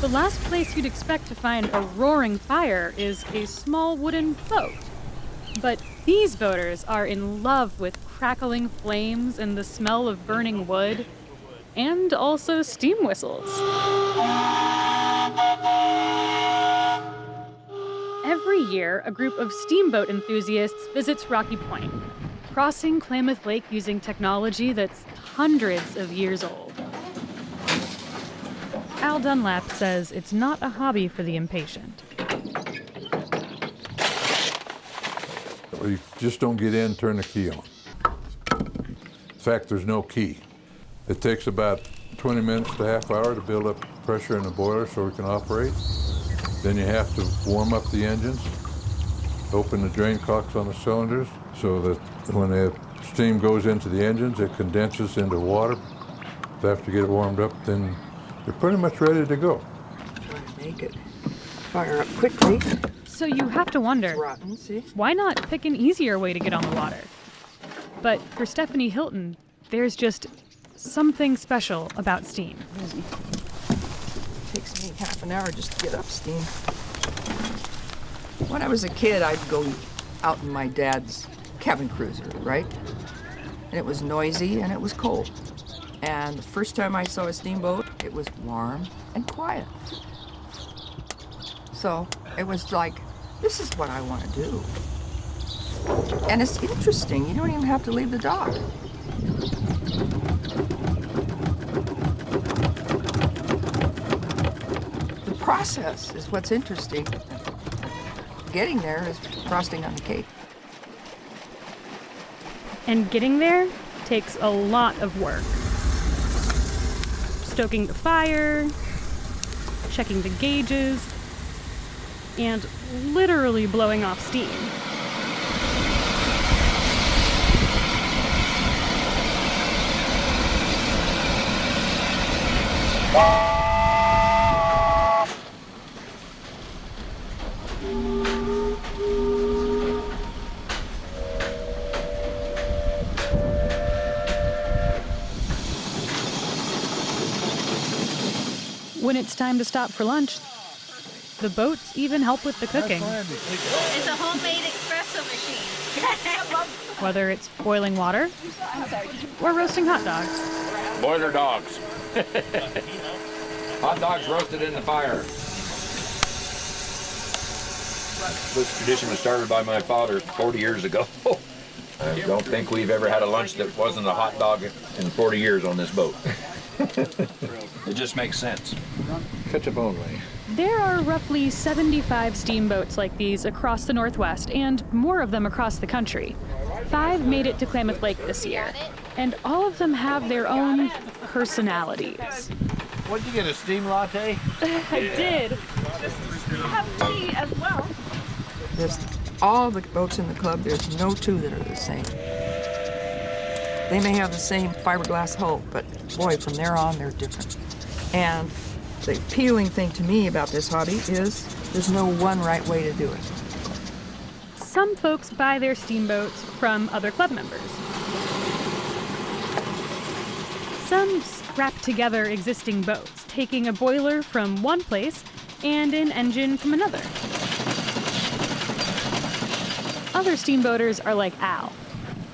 The last place you'd expect to find a roaring fire is a small wooden boat. But these boaters are in love with crackling flames and the smell of burning wood, and also steam whistles. Every year, a group of steamboat enthusiasts visits Rocky Point, crossing Klamath Lake using technology that's hundreds of years old. Al Dunlap says it's not a hobby for the impatient. You just don't get in, turn the key on. In fact, there's no key. It takes about 20 minutes to half hour to build up pressure in the boiler so we can operate. Then you have to warm up the engines, open the drain cocks on the cylinders so that when the steam goes into the engines, it condenses into water. After you get it warmed up, then you're pretty much ready to go. Trying to make it fire up quickly. So you have to wonder Rotten, see? why not pick an easier way to get on the water? But for Stephanie Hilton, there's just something special about steam. Easy. Takes me half an hour just to get up steam. When I was a kid, I'd go out in my dad's cabin cruiser, right? And it was noisy and it was cold. And the first time I saw a steamboat, it was warm and quiet. So it was like, this is what I want to do. And it's interesting. You don't even have to leave the dock. The process is what's interesting. Getting there is frosting on the cake. And getting there takes a lot of work. Stoking the fire, checking the gauges, and literally blowing off steam. When it's time to stop for lunch, the boats even help with the cooking. It's a homemade espresso machine. whether it's boiling water or roasting hot dogs. Boiler dogs. Hot dogs roasted in the fire. This tradition was started by my father 40 years ago. I don't think we've ever had a lunch that wasn't a hot dog in 40 years on this boat. It just makes sense. Ketchup only. There are roughly 75 steamboats like these across the Northwest and more of them across the country. Five made it to Klamath Lake this year, and all of them have their own personalities. What did you get? A steam latte? I did. Just Have tea as well. There's all the boats in the club, there's no two that are the same. They may have the same fiberglass hull, but boy, from there on, they're different. And the appealing thing to me about this hobby is there's no one right way to do it. Some folks buy their steamboats from other club members. Some scrap together existing boats, taking a boiler from one place and an engine from another. Other steamboaters are like Al.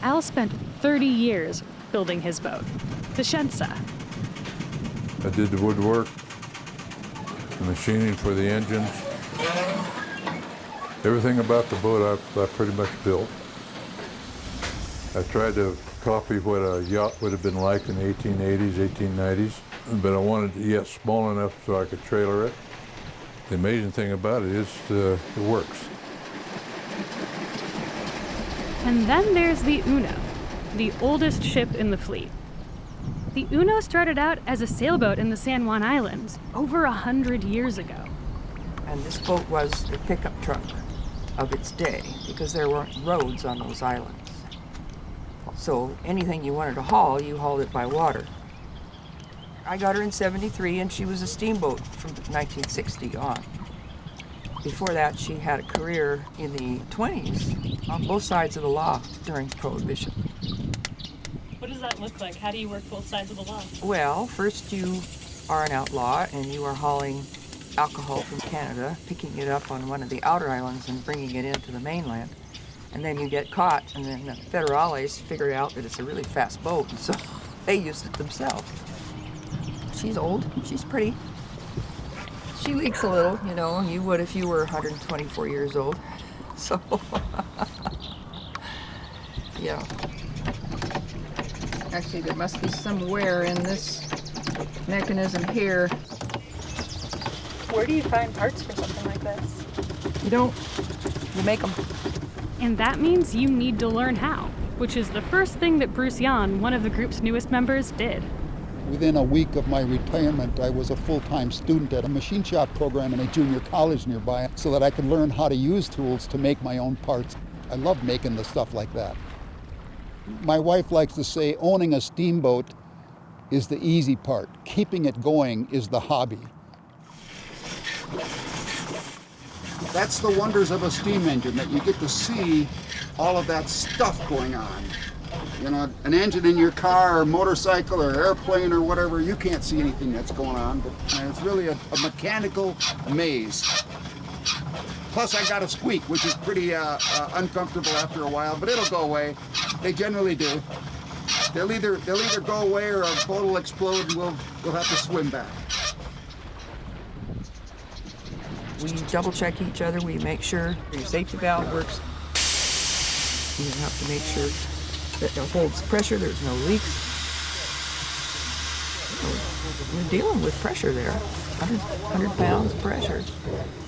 Al spent 30 years building his boat, the Shensa. I did the woodwork, the machining for the engines. Everything about the boat I, I pretty much built. I tried to copy what a yacht would have been like in the 1880s, 1890s, but I wanted it yet small enough so I could trailer it. The amazing thing about it is uh, it works. And then there's the Uno, the oldest ship in the fleet. The Uno started out as a sailboat in the San Juan Islands over a hundred years ago. And this boat was the pickup truck of its day because there weren't roads on those islands. So anything you wanted to haul, you hauled it by water. I got her in 73 and she was a steamboat from 1960 on. Before that, she had a career in the 20s on both sides of the law during Prohibition. What does that look like? How do you work both sides of the law? Well, first you are an outlaw and you are hauling alcohol from Canada, picking it up on one of the outer islands and bringing it into the mainland. And then you get caught, and then the federales figured out that it's a really fast boat, and so they used it themselves. She's old, she's pretty. She leaks a little, you know, you would if you were 124 years old. So, yeah. Actually, there must be some wear in this mechanism here. Where do you find parts for something like this? You don't, you make them. And that means you need to learn how, which is the first thing that Bruce Yan, one of the group's newest members, did. Within a week of my retirement, I was a full-time student at a machine shop program in a junior college nearby so that I could learn how to use tools to make my own parts. I love making the stuff like that. My wife likes to say owning a steamboat is the easy part. Keeping it going is the hobby. That's the wonders of a steam engine, that you get to see all of that stuff going on. You know, an engine in your car or motorcycle or airplane or whatever, you can't see anything that's going on, but it's really a, a mechanical maze. Plus, I got a squeak, which is pretty uh, uh, uncomfortable after a while, but it'll go away. They generally do. They'll either they'll either go away or a boat will explode and we'll we'll have to swim back. We double check each other. We make sure your safety valve works. You have to make sure that it holds pressure. There's no leaks. So You're dealing with pressure there, 100, 100 pounds of pressure,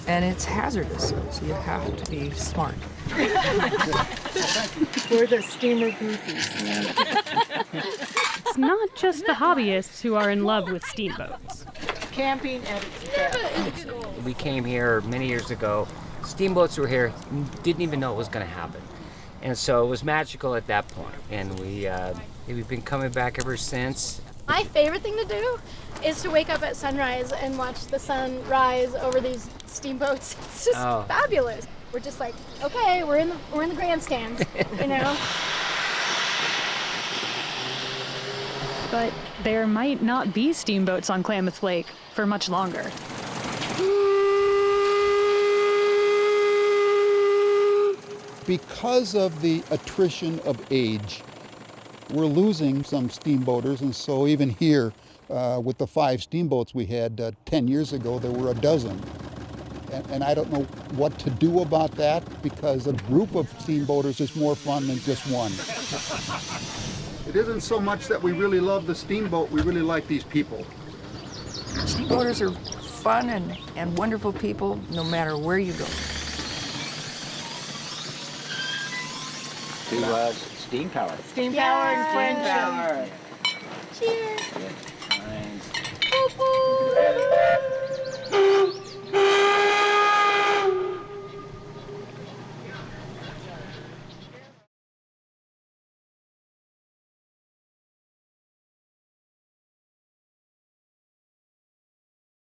and it's hazardous. So you have to be smart. We're the steamer goofies. It's not just the hobbyists who are in love with steamboats. Camping at its best. We came here many years ago. Steamboats were here, didn't even know it was going to happen. And so it was magical at that point. And we, uh, we've been coming back ever since. My favorite thing to do is to wake up at sunrise and watch the sun rise over these steamboats. It's just Oh. fabulous. We're just like, okay, we're in the we're in the grandstands, you know. But there might not be steamboats on Klamath Lake for much longer. Because of the attrition of age, we're losing some steamboaters, and so even here, uh, with the five steamboats we had uh, 10 years ago, there were a dozen. And, and I don't know what to do about that because a group of steamboaters is more fun than just one. It isn't so much that we really love the steamboat, we really like these people. Steamboaters are fun and, and wonderful people no matter where you go. to uh, steam power. Steam Yay! power and French power. Cheers. Yeah. Nice.